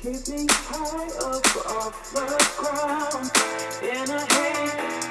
Keep me high up off the ground, in a haze.